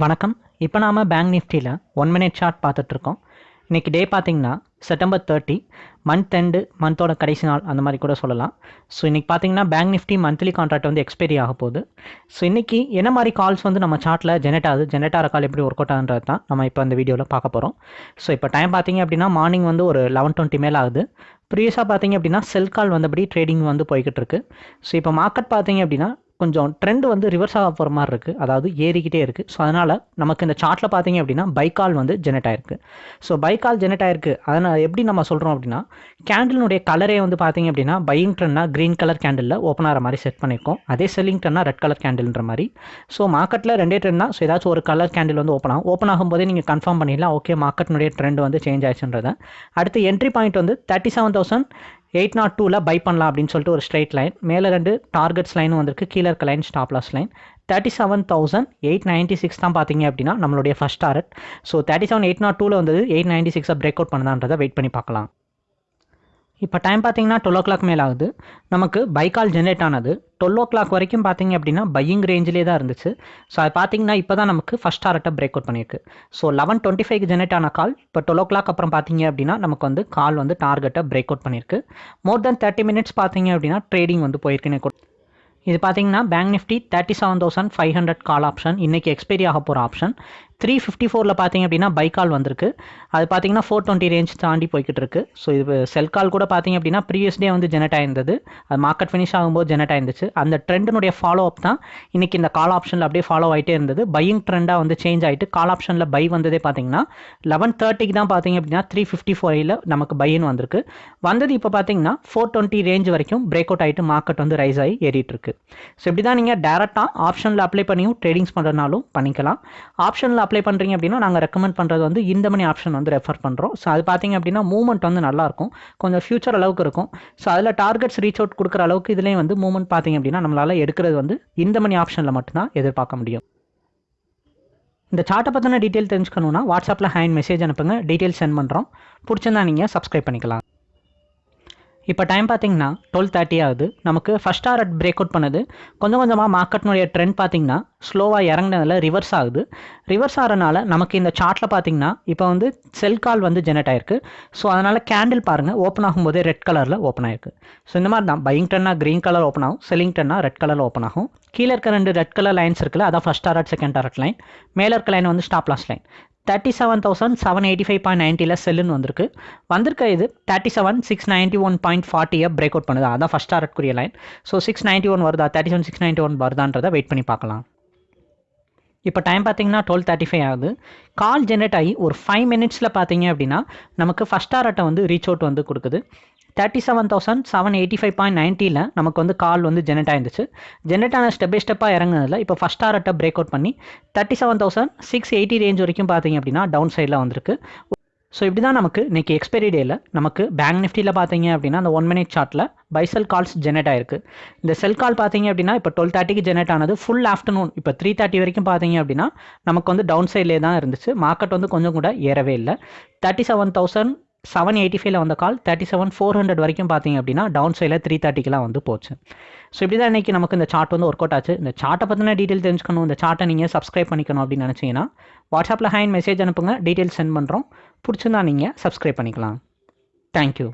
வணக்கம். இப்போ நாம் பேங்க் நிஃப்டியில் ஒன் மினிட் சார்ட் பார்த்துட்ருக்கோம். இன்றைக்கி டே பார்த்திங்கன்னா செப்டம்பர் தேர்ட்டி மந்த் எண்டு மந்தோட கடைசி நாள் அந்த மாதிரி கூட சொல்லலாம். ஸோ இன்றைக்கி பார்த்தீங்கன்னா பேங்க் நிஃப்டி மந்த்லி கான்ட்ராக்ட் வந்து எக்ஸ்பைரி ஆக போகுது. ஸோ இன்றைக்கி என்ன மாதிரி கால்ஸ் வந்து நம்ம சார்ட்டில் ஜெனரேட் ஆகுது? ஜெனரேட் ஆகிற கால் எப்படி ஒர்க் அவுட் ஆகுன்றது தான் நம்ம இப்போ அந்த வீடியோவில் பார்க்க போகிறோம் ஸோ இப்போ டைம் பார்த்திங்க அப்படின்னா மார்னிங் வந்து ஒரு லெவன் டுவெண்ட்டி மேலே ஆகுது. ப்ரீவியஸாக பார்த்தீங்க அப்படின்னா செல் கால் வந்தபடி ட்ரேடிங் வந்து போய்கிட்டு இருக்கு ஸோ இப்போ மார்க்கெட் பார்த்தீங்க அப்படின்னா கொஞ்சம் ட்ரெண்ட் வந்து ரிவர்ஸ் ஆக போகிற மாதிரி இருக்குது அதாவது ஏறிக்கிட்டே இருக்குது ஸோ அதனால் நமக்கு இந்த சார்ட்டில் பார்த்தீங்க அப்படின்னா பைக்கால் வந்து ஜெனரேட் ஆயிருக்கு. ஸோ பைக்கால் ஜெனரேட் ஆயிருக்கு. அதனால் எப்படி நம்ம சொல்கிறோம் அப்படின்னா கேண்டிலுடைய கலரே வந்து பார்த்தீங்க அப்படின்னா பையிங் ட்ரெண்ட்னா க்ரீன் கலர் கேண்டிலில் ஓப்பன் ஆகிற மாதிரி செட் பண்ணியிருக்கோம். அதே செல்லிங் ட்ரெண்ட்னா ரெட் கலர் கேண்டில்ன்ற மாதிரி. ஸோ மார்க்கெட்டில் ரெண்டே ட்ரெண்ட்னா ஸோ ஏதாச்சும் ஒரு கலர் கேண்டில் வந்து ஓப்பன் ஆகும். ஓப்பன் ஆகும்போதே நீங்கள் கன்ஃபார்ம் பண்ணிடலாம். ஓகே மார்க்கெட்டினுடைய ட்ரெண்ட் வந்து சேஞ்ச் ஆயிடுச்சுன்றதை. அடுத்து என்ட்ரி பாயிண்ட் வந்து thirty seven thousand eight nought டூவில் பை பண்ணலாம் அப்படின்னு சொல்லிட்டு ஒரு ஸ்ட்ரைட் லைன் மேலே ரெண்டு டார்கெட்ஸ் லைனும் வந்திருக்கு. கீழே இருக்க line stop loss line thirty seven thousand eight ninety six தான் பார்த்தீங்க அப்படின்னா நம்மளுடைய first target so thirty seven eight nought டூவில் வந்தது. எயிட் நைன்ட்டி சிக்ஸை பிரேக் அவுட் பண்ணதான்றதை வெயிட் பண்ணி பார்க்கலாம். இப்போ டைம் பார்த்தீங்கன்னா டுவெல் ஓ கிளாக் மேலே ஆகுது. நமக்கு பைக்கால் ஜென்ரேட் ஆனது. டுவெல் ஓ கிளாக் வரைக்கும் பார்த்தீங்க அப்படின்னா பையிங் ரேஞ்சிலே தான் இருந்துச்சு. ஸோ அது பார்த்தீங்கன்னா இப்போ தான் நமக்கு ஃபஸ்ட் டாரட்டை பிரேக் அவுட் பண்ணியிருக்கு. So eleven twenty five generate ஆன கால் இப்போ டுவெல் ஓ கிளாக் அப்புறம் பார்த்தீங்க அப்படின்னா நமக்கு வந்து கால் வந்து டார்கெட்டை பிரேக் அவுட் பண்ணியிருக்கு. மோர் தென் தேர்ட்டி மினிட்ஸ் பார்த்தீங்க அப்படின்னா ட்ரேடிங் வந்து போயிருக்குன்னு இது பார்த்தீங்கன்னா bank nifty thirty seven thousand five hundred call option இன்றைக்கி எக்ஸ்பைரி ஆக போகிற ஆப்ஷன் த்ரீ ஃபிஃப்டி ஃபோரில் பார்த்தீங்க அப்படின்னா பைக்கால் வந்திருக்கு. அது பார்த்தீங்கன்னா ஃபோர் டுவெண்ட்டி ரேஞ்ச் தாண்டி போய்கிட்டு இருக்கு ஸோ இது செல் கால் கூட பார்த்தீங்க அப்படின்னா ப்ரீவியஸ் டே வந்து ஜெனரேட் ஆயிருந்தது. அது மார்க்கெட் ஃபினிஷ் ஆகும்போது ஜெனரேட் ஆயிருந்துச்சு. அந்த ட்ரெண்டினுடைய ஃபாலோ அப் தான் இன்றைக்கி இந்த கால் ஆப்ஷனில் அப்படியே ஃபாலோ ஆகிட்டே இருந்தது. பையிங் ட்ரெண்டாக வந்து சேஞ்ச் ஆகிட்டு கால் ஆப்ஷனில் பை வந்ததே பார்த்தீங்கன்னா லெவன் தேர்ட்டிக்கு தான் பார்த்தீங்க அப்படின்னா த்ரீ ஃபிஃப்டி ஃபோரில் நமக்கு பையன் வந்திருக்கு. வந்தது இப்போ பார்த்தீங்கன்னா ஃபோர் டுவெண்ட்டி ரேஞ்ச் வரைக்கும் பிரேக் அவுட் ஆகிட்டு மார்க்கெட் வந்து ரைஸ் ஆகி ஏறிட்டு இருக்கு ஸோ இப்படி தான் நீங்கள் டேரெக்டாக ஆப்ஷனில் அப்ளை பண்ணியும் ட்ரேடிங்ஸ் பண்ணுறதுனாலும் பண்ணிக்கலாம். ஆப்ஷனில் அப்ளை பண்ணுறீங்க அப்படின்னா நாங்கள் ரெக்கமெண்ட் பண்ணுறது வந்து இந்த மணி ஆப்ஷன் வந்து ரெஃபர் பண்ணுறோம் ஸோ அது பார்த்தீங்க அப்படின்னா மூவ்மெண்ட் வந்து நல்லாயிருக்கும் கொஞ்சம் ஃபியூச்சர் அளவுக்கு இருக்கும். ஸோ அதில் டார்கெட்ஸ் ரீச் அவுட் கொடுக்குற அளவுக்கு இதுலேயும் வந்து மூவ்மெண்ட் பார்த்தீங்க அப்படின்னா நம்மளால் எடுக்கிறது வந்து இந்த மணி ஆப்ஷனில் மட்டும்தான் எதிர்பார்க்க முடியும். இந்த சார்ட்டை பற்றின டீட்டெயில் தெரிஞ்சுக்கணுன்னா வாட்ஸ்அப்பில் ஹேண்ட் மெசேஜ் அனுப்புங்க. டீட்டெயில் சென்ட் பண்ணுறோம் பிடிச்சிருந்தா நீங்கள் சப்ஸ்கிரைப் பண்ணிக்கலாம். இப்போ டைம் பார்த்தீங்கன்னா டுவெல் தேர்ட்டி ஆகுது. நமக்கு ஃபஸ்ட் டாரட் பிரேக் அவுட் பண்ணுது. கொஞ்சம் கொஞ்சமாக மார்க்கெட்னுடைய ட்ரெண்ட் பார்த்தீங்கன்னா ஸ்லோவாக இறங்கினதில் ரிவர்ஸ் ஆகுது. ரிவர்ஸ் ஆகிறனால நமக்கு இந்த சார்ட்டில் பார்த்தீங்கன்னா இப்போ வந்து செல் கால் வந்து ஜெனரேட் ஆயிருக்கு. ஸோ அதனால் கேண்டில் பாருங்கள் ஓப்பன் ஆகும்போதே ரெட் கலரில் ஓப்பன் ஆயிருக்கு. ஸோ இந்த மாதிரி தான் பையிங் டன்னா க்ரீன் கலர் ஓப்பன் ஆகும். செல்லிங் டன்னா ரெட் கலர் ஓப்பன் ஆகும். கீழே இருக்க ரெண்டு ரெட் கலர் லைன்ஸ் இருக்குல்ல அதான் first target second target line மேலே இருக்க லைன் வந்து stop loss line thirty seven thousand seven eighty five point நைன்ட்டியில் செல்லுன்னு வந்திருக்கு. வந்திருக்க இது thirty seven six ninety one point ஃபார்ட்டியை break out பண்ணுது. அதான் first டாரட்குரிய line so six ninety one வருதா? Thirty seven six ninety one வருதான்றதை wait பண்ணி பார்க்கலாம். இப்போ டைம் பார்த்தீங்கன்னா டுவெல் தேர்ட்டி ஃபைவ் ஆகுது. கால் ஜென்ரேட் ஆகி ஒரு ஃபைவ் மினிட்ஸில் பார்த்தீங்க அப்படின்னா நமக்கு ஃபஸ்ட் ஆர்ட்டை வந்து ரீச் அவுட் வந்து கொடுக்குது. Thirty seven thousand seven eighty five point நைன்ட்டியில் நமக்கு வந்து கால் வந்து ஜெனரேட் ஆயிருந்துச்சு. ஜெனரேட் ஆன ஸ்டெப் பை ஸ்டெப்பாக இறங்குனதில் இப்போ ஃபஸ்ட் ஆர்ட்டை பிரேக் அவுட் பண்ணி thirty seven thousand six eighty range வரைக்கும் பார்த்தீங்க அப்படின்னா டவுன் சைடில் வந்திருக்கு. ஸோ இப்படி தான் நமக்கு இன்றைக்கி எக்ஸ்பைரி டேயில் நமக்கு பேங்க் நிஃப்டியில் பார்த்தீங்க அப்படின்னா அந்த ஒன் மினிட் சார்ட்டில் பைசல் கால்ஸ் ஜெனரேட் ஆயிருக்கு. இந்த செல் கால் பார்த்தீங்க அப்படின்னா இப்போ டுவெல் தேர்ட்டிக்கு ஜெனரேட் ஆனது ஃபுல் ஆஃப்டர்நூன் இப்போ த்ரீ தேர்ட்டி வரைக்கும் பார்த்தீங்க அப்படின்னா நமக்கு வந்து டவுன் சைட்லேயே தான் இருந்துச்சு. மார்க்கெட் வந்து கொஞ்சம் கூட ஏறவே இல்லை. Thirty seven thousand seven eighty ஃபைவ்ல வந்த call thirty seven four hundred வரைக்கும் பார்த்தீங்க அப்படின்னா டவுன் சைடில் த்ரீ தேர்ட்டிக்கெலாம் வந்து போச்சு. ஸோ இப்படி தான் இன்றைக்கி நமக்கு இந்த சார்ட் வந்து ஒர்க் அவுட் ஆச்சு. இந்த சார்ட்டை பற்றின டீட்டெயில் தெரிஞ்சுக்கணும். இந்த சார்ட்டை நீங்கள் சப்ஸ்கிரைப் பண்ணிக்கணும் அப்படின்னு நினச்சிங்கன்னா வாட்ஸ்அப்பில் ஹேண்ட் மெசேஜ் அனுப்புங்க. டீட்டெயில் சென்ட் பண்ணுறோம் பிடிச்சிருந்தா நீங்கள் சப்ஸ்கிரைப் பண்ணிக்கலாம். தேங்க்யூ